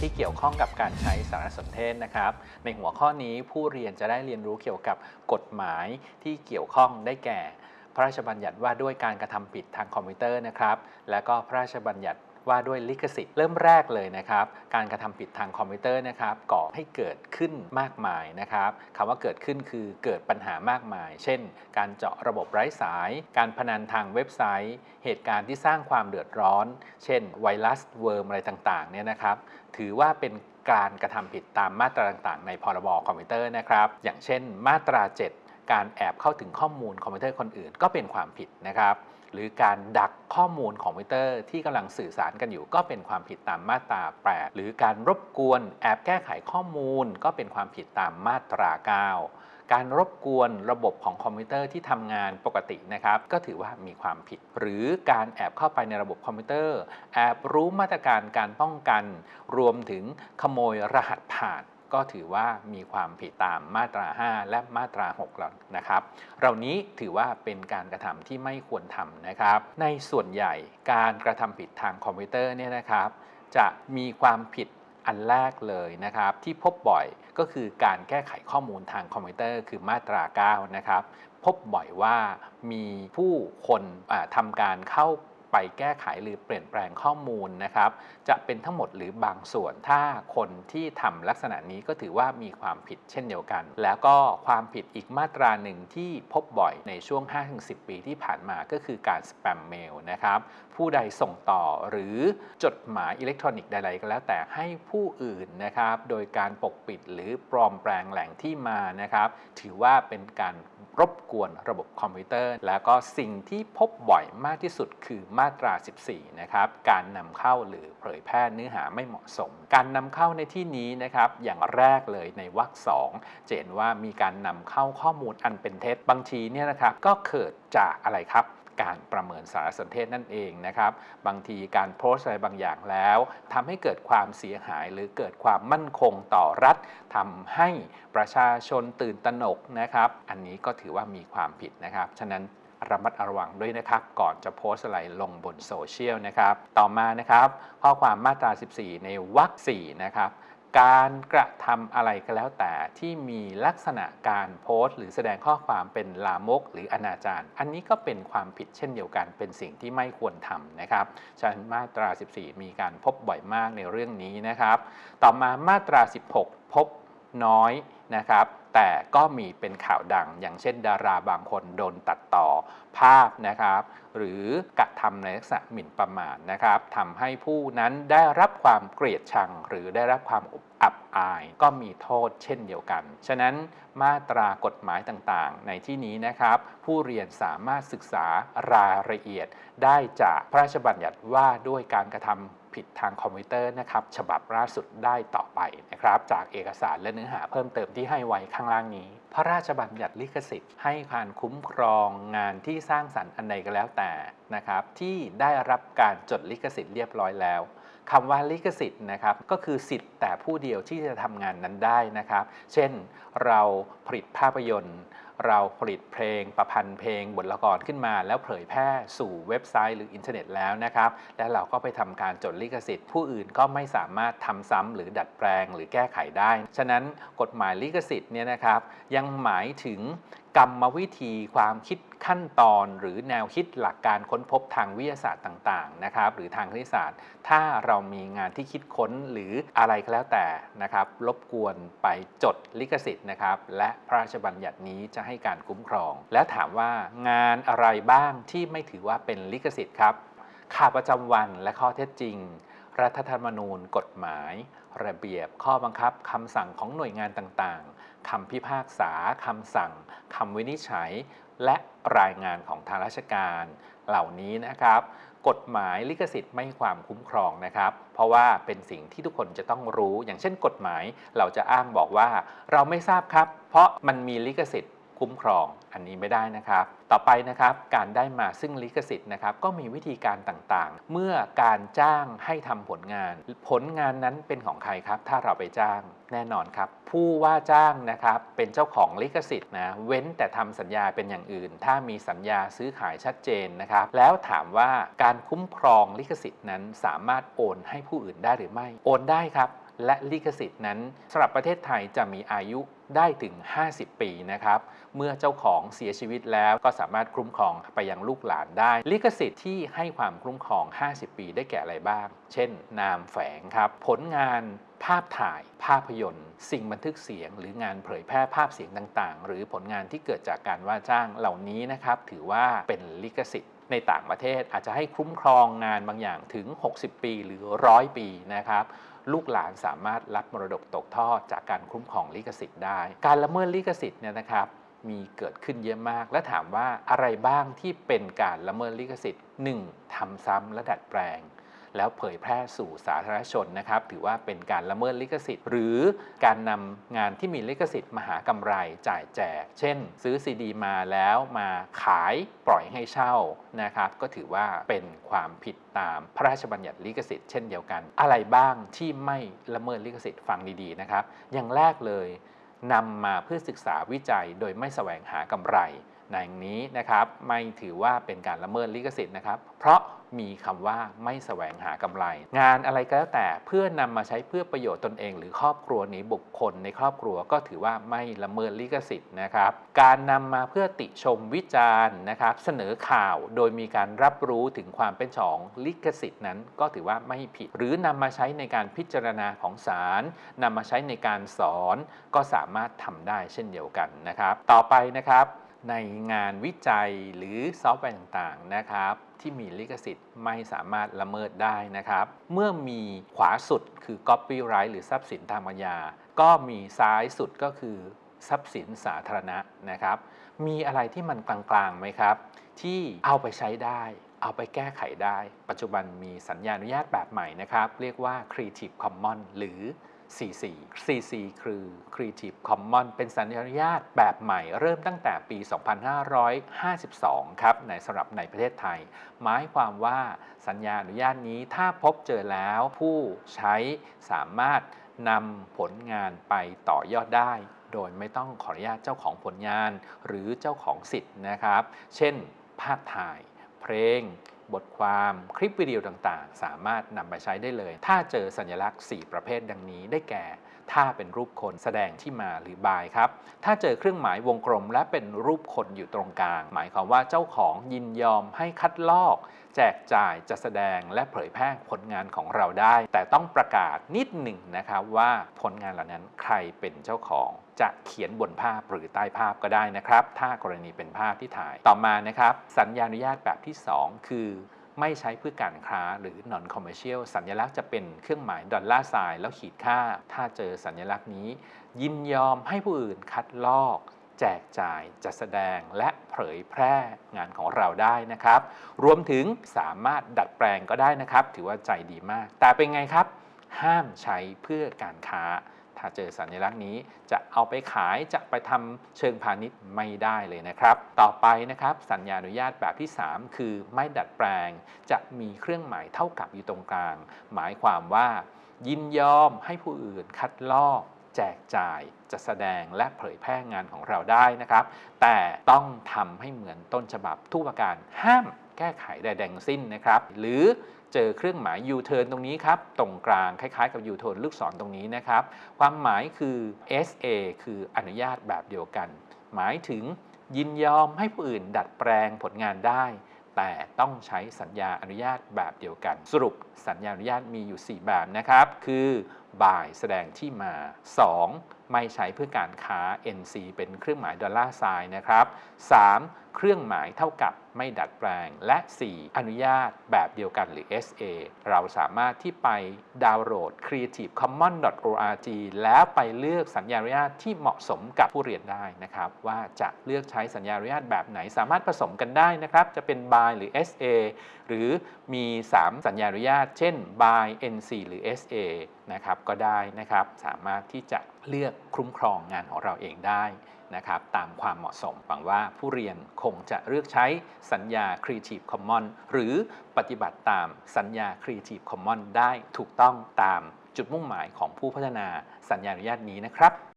ที่เกี่ยวข้องกับการใช้สารสนเทศนะครับ ในหัวข้อนี้ผู้เรียนจะได้เรียนรู้เกี่ยวกับกฎหมายที่เกี่ยวข้องได้แก่ พระราชบัญญัติว่าด้วยการกระทำผิดทางคอมพิวเตอร์นะครับ และก็พระราชบัญญัติว่าด้วยลิขสิทธิ์เริ่มแรกเลยนะครับ การกระทำผิดทางคอมพิวเตอร์นะครับก่อให้เกิดขึ้นมากมายนะครับคำว่าเกิดขึ้นคือเกิดปัญหามากมาย เช่น การเจาะระบบไร้สาย การพนันทางเว็บไซต์ เหตุการณ์ที่สร้างความเดือดร้อน เช่น ไวรัส worm อะไรต่างๆเนี่ยนะครับ ถือว่าเป็นการกระทำผิดตามมาตราต่างๆ ในพรบคอมพิวเตอร์นะครับ อย่างเช่น มาตรา 7 การแอบเข้าถึงข้อมูลคอมพิวเตอร์คนอื่นก็เป็นความผิดนะครับ หรือการดักข้อมูลคอมพิวเตอร์ที่กำลังสื่อสารกันอยู่ ก็เป็นความผิดตามมาตรา 8 หรือการรบกวนแอบแก้ไขข้อมูล ก็เป็นความผิดตามมาตรา 9 การรบกวนระบบของคอมพิวเตอร์ที่ทำงานปกตินะครับ ก็ถือว่ามีความผิด หรือการแอบเข้าไปในระบบคอมพิวเตอร์ แอบรู้มาตรการการป้องกัน รวมถึงขโมยรหัสผ่านก็ถือว่ามีความผิดตามมาตรา 5 และมาตรา 6 แล้วนะครับ เหล่านี้ถือว่าเป็นการกระทำที่ไม่ควรทำนะครับ ในส่วนใหญ่การกระทำผิดทางคอมพิวเตอร์เนี่ยนะครับ จะมีความผิด อันแรกเลยนะครับที่พบบ่อยก็คือการแก้ไขข้อมูลทางคอมพิวเตอร์คือมาตรา 9 นะครับพบบ่อยว่ามีผู้คนอ่าทำการเข้าไปแก้ไขหรือเปลี่ยนแปลงข้อมูลนะครับ จะเป็นทั้งหมดหรือบางส่วน ถ้าคนที่ทำลักษณะนี้ก็ถือว่ามีความผิดเช่นเดียวกัน แล้วก็ความผิดอีกมาตราหนึ่งที่พบบ่อยในช่วง 5-10 ปีที่ผ่านมาก็คือการสแปมเมลนะครับ ผู้ใดส่งต่อหรือจดหมายอิเล็กทรอนิกส์ใดๆก็แล้วแต่ให้ผู้อื่นนะครับ โดยการปกปิดหรือปลอมแปลงแหล่งที่มานะครับ ถือว่าเป็นการรบกวนระบบคอมพิวเตอร์ แล้วก็สิ่งที่พบบ่อยมากที่สุดคือมาตรา 14 นะครับ การนำเข้าหรือเผยแพร่เนื้อหาไม่เหมาะสม การนำเข้าในที่นี้นะครับ อย่างแรกเลยในวรรคสองจะเห็นว่ามีการนำเข้าข้อมูลอันเป็นเท็จบางทีเนี่ยนะครับก็เกิดจากอะไรครับ การประเมินสารสนเทศนั่นเองนะครับ บางทีการโพสต์อะไรบางอย่างแล้วทำให้เกิดความเสียหายหรือเกิดความมั่นคงต่อรัฐทำให้ประชาชนตื่นตระหนกนะครับ อันนี้ก็ถือว่ามีความผิดนะครับ ฉะนั้นระมัดระวังด้วยนะครับ ก่อนจะโพสอะไรลงบนโซเชียลนะครับ ต่อมานะครับ ข้อความมาตรา 14 ในวรรค4นะครับ การกระทำอะไรก็แล้วแต่ที่มีลักษณะการโพสต์ หรือแสดงข้อความเป็นลามก หรืออนาจารอันนี้ก็เป็นความผิดเช่นเดียวกัน เป็นสิ่งที่ไม่ควรทำนะครับฉะนั้นมาตรา 14 มีการพบบ่อยมากในเรื่องนี้นะครับ ต่อมามาตรา 16 พบน้อยนะครับ แต่ก็มีเป็นข่าวดัง อย่างเช่น ดาราบางคนโดนตัดต่อภาพนะครับ หรือกระทำในลักษณะหมิ่นประมาทนะครับทำให้ผู้นั้นได้รับความเกลียดชัง หรือได้รับความอับอายก็มีโทษเช่นเดียวกัน ฉะนั้นมาตรากฎหมายต่างๆ ในที่นี้นะครับ ผู้เรียนสามารถศึกษารายละเอียดได้จากพระราชบัญญัติว่าด้วยการกระทำ ผิดทางคอมพิวเตอร์นะครับฉบับล่าสุดได้ต่อไปนะครับจากเอกสารและเนื้อหาเพิ่มเติมที่ให้ไว้ข้างล่างนี้ พระราชบัญญัติลิขสิทธิ์ให้การคุ้มครองงานที่สร้างสรรค์อันใดก็แล้วแต่นะครับที่ได้รับการจดลิขสิทธิ์เรียบร้อยแล้วคำว่าลิขสิทธิ์นะครับก็คือสิทธิ์แต่ผู้เดียวที่จะทำงานนั้นได้นะครับ เช่นเราผลิตภาพยนตร์ เราผลิตเพลงประพันธ์เพลงบทละครขึ้นมา แล้วเผยแพร่สู่เว็บไซต์หรืออินเทอร์เน็ตแล้วนะครับ แล้วเราก็ไปทำการจดลิขสิทธิ์ ผู้อื่นก็ไม่สามารถทำซ้ำหรือดัดแปลงหรือแก้ไขได้ ฉะนั้นกฎหมายลิขสิทธิ์เนี่ยนะครับยังหมายถึงกรรมวิธีความคิดขั้นตอนหรือแนวคิดหลักการค้นพบทางวิทยาศาสตร์ต่างๆนะครับ หรือทางคณิตศาสตร์ ถ้าเรามีงานที่คิดค้นหรืออะไรก็แล้วแต่นะครับ รบกวนไปจดลิขสิทธิ์นะครับ และพระราชบัญญัตินี้จะให้การคุ้มครอง และถามว่างานอะไรบ้างที่ไม่ถือว่าเป็นลิขสิทธิ์ครับข่าวประจำวันและข้อเท็จจริง รัฐธรรมนูญ กฎหมาย ระเบียบ ข้อบังคับคำสั่งของหน่วยงานต่างๆคำพิพากษาคำสั่งคำวินิจฉัย และรายงานของทางราชการ เหล่านี้นะครับ กฎหมายลิขสิทธิ์ไม่ให้ความคุ้มครองนะครับ เพราะว่าเป็นสิ่งที่ทุกคนจะต้องรู้ อย่างเช่น กฎหมายเราจะอ้างบอกว่า เราไม่ทราบครับ เพราะมันมีลิขสิทธิ์ คุ้มครองอันนี้ไม่ได้นะครับ ต่อไปนะครับการได้มาซึ่งลิขสิทธิ์นะครับก็มีวิธีการต่างๆ เมื่อการจ้างให้ทำผลงาน ผลงานนั้นเป็นของใครครับ ถ้าเราไปจ้างแน่นอนครับ ผู้ว่าจ้างนะครับเป็นเจ้าของลิขสิทธิ์นะเว้นแต่ทำสัญญาเป็นอย่างอื่น ถ้ามีสัญญาซื้อขายชัดเจนนะครับ แล้วถามว่าการคุ้มครองลิขสิทธิ์นั้นสามารถโอนให้ผู้อื่นได้หรือไม่ โอนได้ครับ และลิขสิทธิ์นั้นสำหรับประเทศไทยจะมีอายุได้ถึง 50 ปีนะครับ เมื่อเจ้าของเสียชีวิตแล้วก็สามารถคุ้มครองไปยังลูกหลานได้ ลิขสิทธิ์ที่ให้ความคุ้มครอง 50 ปีได้แก่อะไรบ้าง เช่น นามแฝงครับ ผลงานภาพถ่าย ภาพยนตร์ สิ่งบันทึกเสียง หรืองานเผยแพร่ภาพเสียงต่าง ๆ หรือผลงานที่เกิดจากการว่าจ้างเหล่านี้นะครับ ถือว่าเป็นลิขสิทธิ์ในต่างประเทศอาจจะให้คุ้มครองงานบางอย่างถึง 60 ปีหรือร้อยปีนะครับ ลูกหลานสามารถรับมรดกตกทอดจากการคุ้มครองลิขสิทธิ์ได้ การละเมิดลิขสิทธิ์เนี่ยนะครับมีเกิดขึ้นเยอะมาก และถามว่าอะไรบ้างที่เป็นการละเมิดลิขสิทธิ์ 1. ทำซ้ำและดัดแปลง แล้วเผยแพร่สู่สาธารณชนนะครับถือว่าเป็นการละเมิดลิขสิทธิ์ หรือการนำงานที่มีลิขสิทธิ์มาหากำไรจ่ายแจก เช่น ซื้อซีดีมาแล้วมาขายปล่อยให้เช่านะครับก็ถือว่าเป็นความผิดตามพระราชบัญญัติลิขสิทธิ์เช่นเดียวกัน อะไรบ้างที่ไม่ละเมิดลิขสิทธิ์ฟังดีๆนะครับ อย่างแรกเลยนำมาเพื่อศึกษาวิจัยโดยไม่แสวงหากำไร ในอย่างนี้นะครับไม่ถือว่าเป็นการละเมิดลิขสิทธิ์นะครับ เพราะมีคำว่าไม่แสวงหากำไร งานอะไรก็แล้วแต่เพื่อนำมาใช้เพื่อประโยชน์ตนเอง หรือครอบครัวนี้บุคคลในครอบครัวก็ถือว่าไม่ละเมิดลิขสิทธิ์นะครับ การนำมาเพื่อติชมวิจารณ์นะครับ เสนอข่าวโดยมีการรับรู้ถึงความเป็นของลิขสิทธิ์นั้นก็ถือว่าไม่ผิด หรือนำมาใช้ในการพิจารณาของศาลนำมาใช้ในการสอนก็สามารถทำได้เช่นเดียวกันนะครับ ต่อไปนะครับ ในงานวิจัยหรือซอฟต์แวร์ต่างๆนะครับที่มีลิขสิทธิ์ไม่สามารถละเมิดได้นะครับ เมื่อมีขวาสุดคือ copyright หรือทรัพย์สินทางปัญญา ก็มีซ้ายสุดก็คือทรัพย์สินสาธารณะนะครับ มีอะไรที่มันกลางๆไหมครับ ที่เอาไปใช้ได้ เอาไปแก้ไขได้ ปัจจุบันมีสัญญาอนุญาตแบบใหม่นะครับ เรียกว่า Creative Commons หรือ CC CC คือ Creative Commons เป็นสัญญาอนุญาตแบบใหม่เริ่มตั้งแต่ปี 2552 ครับในสำหรับในประเทศไทย หมายความว่าสัญญาอนุญาตนี้ถ้าพบเจอแล้วผู้ใช้สามารถนำผลงานไปต่อยอดได้ โดยไม่ต้องขออนุญาตเจ้าของผลงาน หรือเจ้าของสิทธิ์นะครับ เช่น ภาพถ่าย เพลง บทความคลิปวิดีโอต่างๆ สามารถนำไปใช้ได้เลย ถ้าเจอสัญลักษณ์ 4 ประเภทดังนี้ได้แก่ ถ้าเป็นรูปคนแสดงที่มาหรือบายครับ ถ้าเจอเครื่องหมายวงกลม และเป็นรูปคนอยู่ตรงกลาง หมายความว่าเจ้าของยินยอมให้คัดลอก แจกจ่ายจะแสดงและเผยแพร่ผลงานของเราได้ แต่ต้องประกาศนิดหนึ่งนะครับว่าผลงานเหล่านั้นใครเป็นเจ้าของ จะเขียนบนภาพหรือใต้ภาพก็ได้นะครับ ถ้ากรณีเป็นภาพที่ถ่ายต่อมานะครับ สัญญาอนุญาตแบบที่ 2 คือไม่ใช้เพื่อการค้าหรือ non commercial สัญลักษณ์จะเป็นเครื่องหมายดอลลาร์ทรายแล้วขีดค่า ถ้าเจอสัญลักษณ์นี้ ยินยอมให้ผู้อื่นคัดลอก แจกจ่ายจัดแสดงและเผยแพร่งานของเราได้นะครับ รวมถึงสามารถดัดแปลงก็ได้นะครับ ถือว่าใจดีมาก แต่เป็นไงครับ ห้ามใช้เพื่อการค้า ถ้าเจอสัญลักษณ์นี้จะเอาไปขายจะไปทำเชิงพาณิชย์ไม่ได้เลยนะครับ ต่อไปนะครับสัญญาอนุญาตแบบที่ 3 คือไม่ดัดแปลง จะมีเครื่องหมายเท่ากับอยู่ตรงกลาง หมายความว่า ยินยอมให้ผู้อื่นคัดลอกแจกจ่ายจะแสดงและเผยแพร่งานของเราได้นะครับ แต่ต้องทำให้เหมือนต้นฉบับทุกประการห้ามแก้ไขใดๆทั้งสิ้นนะครับ หรือ เจอเครื่องหมาย U-turn ตรงนี้ครับ ตรงกลางคล้ายๆกับ U-turn ลูกศรตรงนี้นะครับ ความหมายคือ SA คืออนุญาตแบบเดียวกัน หมายถึงยินยอมให้ผู้อื่นดัดแปลงผลงานได้ แต่ต้องใช้สัญญาอนุญาตแบบเดียวกัน สรุปสัญญาอนุญาตมีอยู่ 4 แบบนะครับ คือบ่ายแสดงที่มา 2. ไม่ใช้เพื่อการค้า NC เป็นเครื่องหมายดอลลาร์ไซน์นะครับ 3. เครื่องหมายเท่ากับไม่ดัดแปลง และ 4. อนุญาตแบบเดียวกันหรือ SA เราสามารถที่ไปดาวน์โหลด creativecommons.org แล้วไปเลือกสัญญาอนุญาตที่เหมาะสมกับผู้เรียนได้นะครับ ว่าจะเลือกใช้สัญญาอนุญาตแบบไหนสามารถผสมกันได้นะครับ จะเป็น by หรือ SA หรือมี 3 สัญญาอนุญาต เช่น by NC หรือ SA นะครับก็ได้นะครับ สามารถที่จะเลือก คุ้มครองงานของเราเองได้นะครับตามความเหมาะสมหวังว่าผู้เรียนคงจะเลือกใช้สัญญา Creative Commons หรือปฏิบัติตามสัญญา Creative Commons ได้ถูกต้องตามจุดมุ่งหมายของผู้พัฒนาสัญญาอนุญาตนี้นะครับ